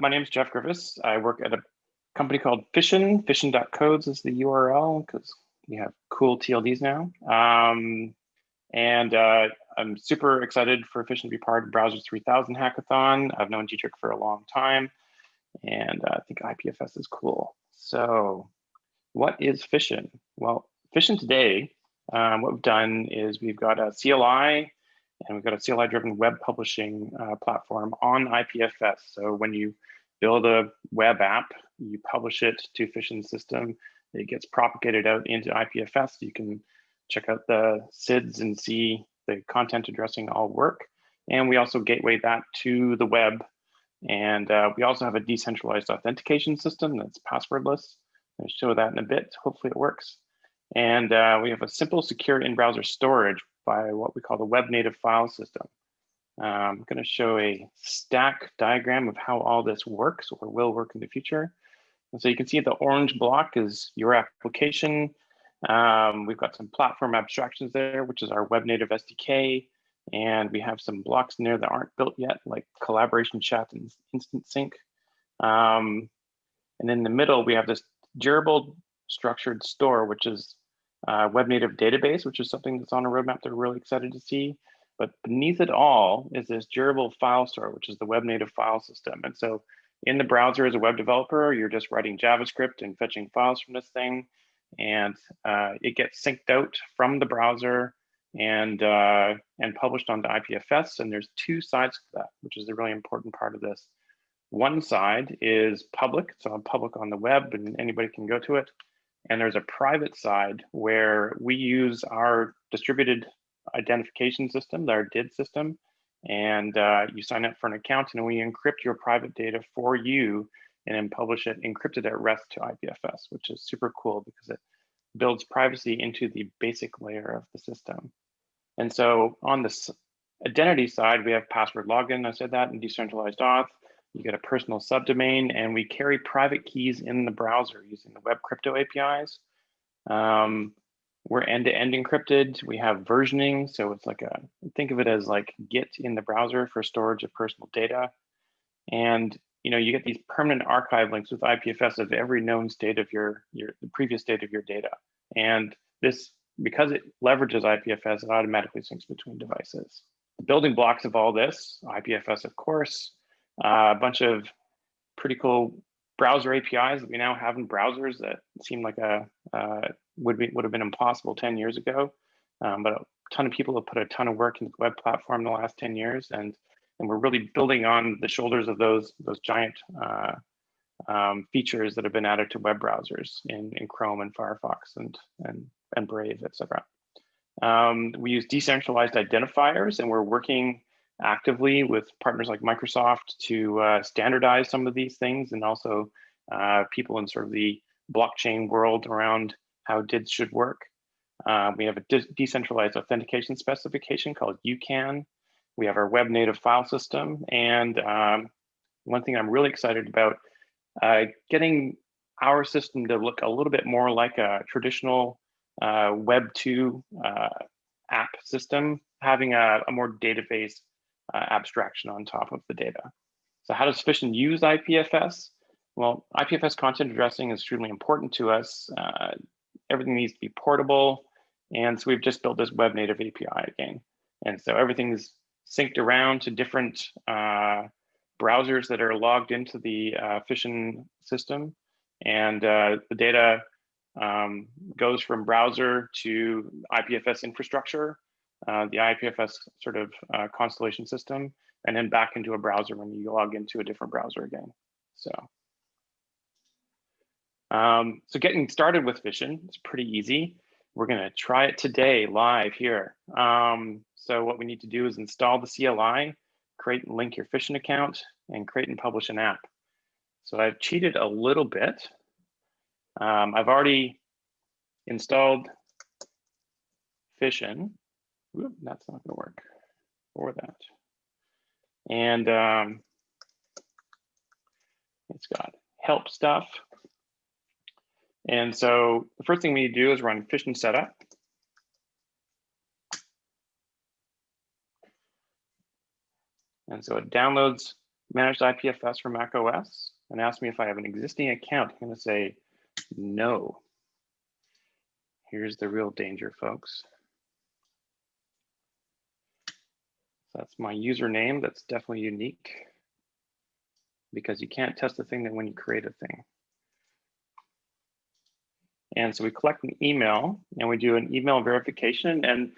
my name is Jeff Griffiths. I work at a company called Fission. Fission.codes is the URL because we have cool TLDs now. Um, and uh, I'm super excited for Fission to be part of Browser 3000 hackathon. I've known Dietrich for a long time, and uh, I think IPFS is cool. So what is Fission? Well, Fission today, um, what we've done is we've got a CLI and we've got a CLI-driven web publishing uh, platform on IPFS. So when you build a web app, you publish it to Fission system, it gets propagated out into IPFS. You can check out the CIDs and see the content addressing all work. And we also gateway that to the web. And uh, we also have a decentralized authentication system that's passwordless. I'll show that in a bit. Hopefully it works. And uh, we have a simple, secure in-browser storage by what we call the web native file system. Um, I'm going to show a stack diagram of how all this works or will work in the future. And so you can see the orange block is your application. Um, we've got some platform abstractions there, which is our web native SDK. And we have some blocks in there that aren't built yet, like collaboration chat and instant sync. Um, and in the middle, we have this durable structured store, which is a web native database, which is something that's on a roadmap that we're really excited to see. But beneath it all is this durable file store, which is the web native file system. And so in the browser as a web developer, you're just writing JavaScript and fetching files from this thing. And uh, it gets synced out from the browser and uh, and published onto IPFS. And there's two sides to that, which is a really important part of this. One side is public, so public on the web and anybody can go to it. And there's a private side where we use our distributed identification system, our DID system, and uh, you sign up for an account and we encrypt your private data for you and then publish it encrypted at rest to IPFS, which is super cool because it builds privacy into the basic layer of the system. And so on the identity side, we have password login, I said that, and decentralized auth. You get a personal subdomain, and we carry private keys in the browser using the web crypto APIs. Um, we're end-to-end -end encrypted. We have versioning, so it's like a think of it as like Git in the browser for storage of personal data. And you know, you get these permanent archive links with IPFS of every known state of your your the previous state of your data. And this because it leverages IPFS, it automatically syncs between devices. The building blocks of all this, IPFS, of course, a bunch of pretty cool browser APIs that we now have in browsers that seem like a uh, would be would have been impossible 10 years ago. Um, but a ton of people have put a ton of work into the web platform in the last 10 years, and and we're really building on the shoulders of those those giant uh, um, features that have been added to web browsers in, in Chrome and Firefox and and and Brave, etc. Um, we use decentralized identifiers, and we're working actively with partners like Microsoft to uh, standardize some of these things and also uh, people in sort of the blockchain world around how DIDs should work. Uh, we have a de decentralized authentication specification called UCAN. We have our web native file system. And um, one thing I'm really excited about, uh, getting our system to look a little bit more like a traditional uh, Web 2 uh, app system, having a, a more database uh, abstraction on top of the data. So how does Fission use IPFS? Well, IPFS content addressing is extremely important to us. Uh, everything needs to be portable. And so we've just built this web native API again. And so everything's synced around to different uh, browsers that are logged into the uh, Fission system. And uh, the data um, goes from browser to IPFS infrastructure uh, the IPFS sort of uh, constellation system, and then back into a browser when you log into a different browser again. So, um, so getting started with Fission is pretty easy. We're going to try it today live here. Um, so what we need to do is install the CLI, create and link your Fission account, and create and publish an app. So I've cheated a little bit. Um, I've already installed Fission that's not going to work for that. And um, it's got help stuff. And so the first thing we need to do is run Fission setup. And so it downloads managed IPFS for Mac OS and asks me if I have an existing account. I'm going to say no. Here's the real danger, folks. That's my username. That's definitely unique because you can't test a thing that when you create a thing. And so we collect an email and we do an email verification and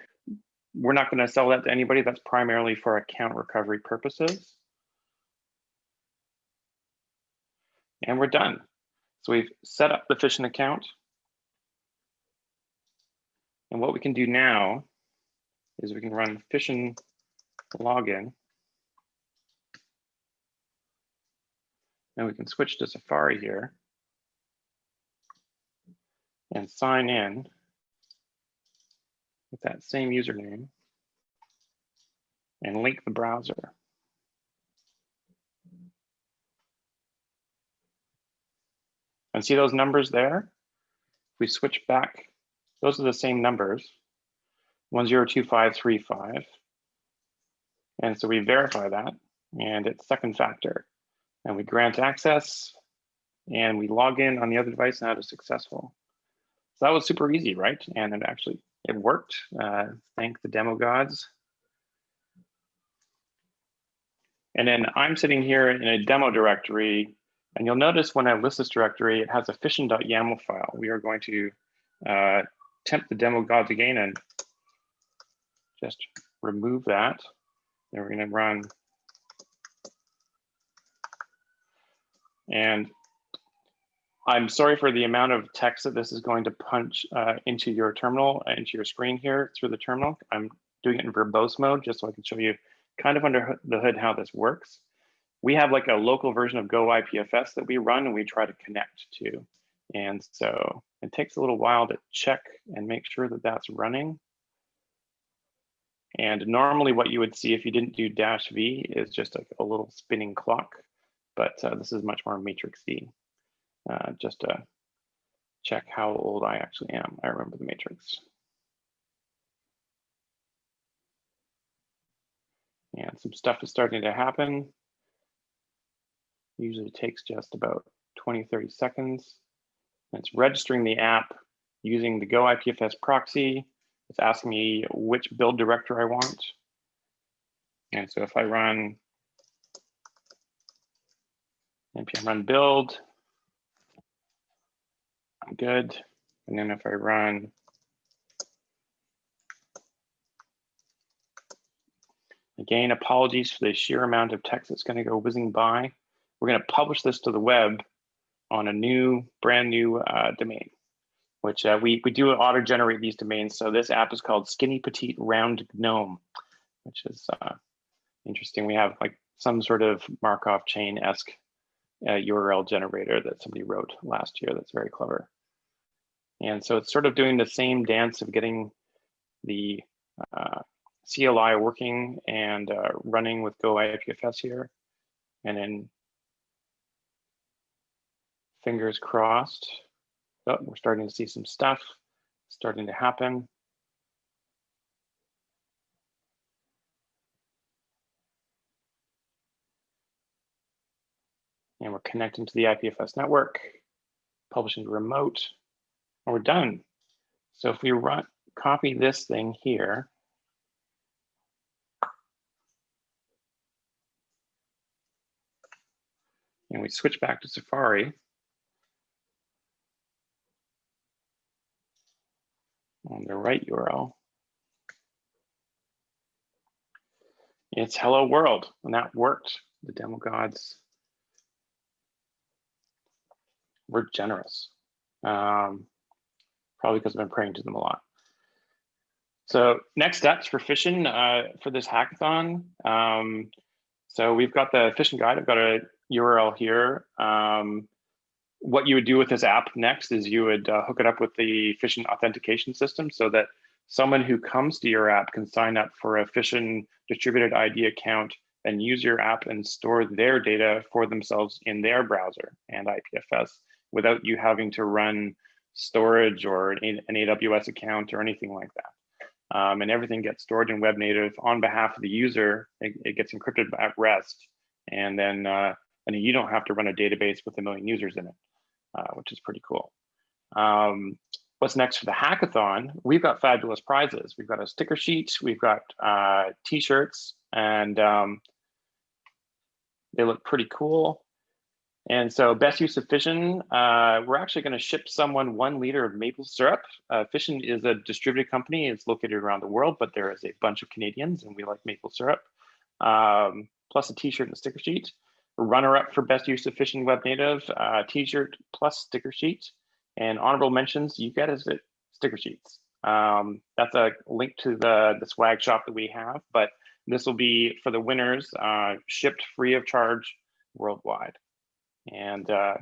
we're not going to sell that to anybody. That's primarily for account recovery purposes. And we're done. So we've set up the Fission account. And what we can do now is we can run Fission login. And we can switch to Safari here and sign in with that same username and link the browser. And see those numbers there? If we switch back, those are the same numbers, 102535. And so we verify that and it's second factor. And we grant access and we log in on the other device and that is successful. So that was super easy, right? And it actually, it worked. Uh, thank the demo gods. And then I'm sitting here in a demo directory and you'll notice when I list this directory, it has a fission.yaml file. We are going to uh, tempt the demo gods again and just remove that. Then we're going to run. And I'm sorry for the amount of text that this is going to punch uh, into your terminal, uh, into your screen here through the terminal. I'm doing it in verbose mode just so I can show you kind of under the hood how this works we have like a local version of Go IPFS that we run and we try to connect to. And so it takes a little while to check and make sure that that's running. And normally what you would see if you didn't do dash V is just a, a little spinning clock, but uh, this is much more matrixy. Uh, just to check how old I actually am. I remember the matrix. And some stuff is starting to happen. Usually takes just about 20, 30 seconds. And it's registering the app using the Go IPFS proxy. It's asking me which build director I want. And so if I run npm run build, I'm good. And then if I run Again, apologies for the sheer amount of text that's going to go whizzing by. We're going to publish this to the web on a new, brand new uh, domain, which uh, we, we do auto generate these domains. So this app is called Skinny Petite Round Gnome, which is uh, interesting. We have like some sort of Markov chain-esque URL uh, generator that somebody wrote last year that's very clever. And so it's sort of doing the same dance of getting the uh, CLI working and uh, running with Go IPFS here. And then fingers crossed. Oh, we're starting to see some stuff starting to happen. And we're connecting to the IPFS network, publishing remote, and we're done. So if we run, copy this thing here, and we switch back to Safari, on the right URL. It's hello world, and that worked. The demo gods were generous. Um, probably because I've been praying to them a lot. So next steps for Fission uh, for this hackathon. Um, so we've got the Fission guide. I've got a URL here. Um, what you would do with this app next is you would uh, hook it up with the Fission authentication system so that someone who comes to your app can sign up for a Fission distributed ID account and use your app and store their data for themselves in their browser and IPFS without you having to run storage or an AWS account or anything like that. Um, and everything gets stored in web native on behalf of the user. It, it gets encrypted at rest And then uh, and you don't have to run a database with a million users in it, uh, which is pretty cool. Um, what's next for the hackathon? We've got fabulous prizes. We've got a sticker sheet, we've got uh, t-shirts, and um, they look pretty cool. And so best use of Fission, uh, we're actually going to ship someone one liter of maple syrup. Uh, Fission is a distributed company. It's located around the world, but there is a bunch of Canadians and we like maple syrup, um, plus a t-shirt and a sticker sheet. Runner-up for best use of Fission Web Native, uh, t-shirt plus sticker sheet. And honorable mentions, you get is it sticker sheets. Um, that's a link to the, the swag shop that we have, but this will be for the winners, uh, shipped free of charge worldwide and uh,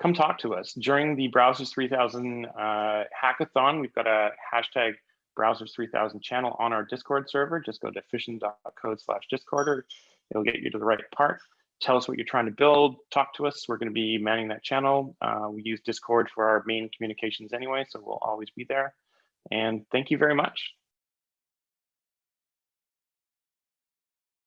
come talk to us. During the Browsers 3000 uh, hackathon, we've got a hashtag Browsers 3000 channel on our Discord server. Just go to fission.code slash discord or it'll get you to the right part. Tell us what you're trying to build, talk to us. We're gonna be manning that channel. Uh, we use Discord for our main communications anyway, so we'll always be there. And thank you very much.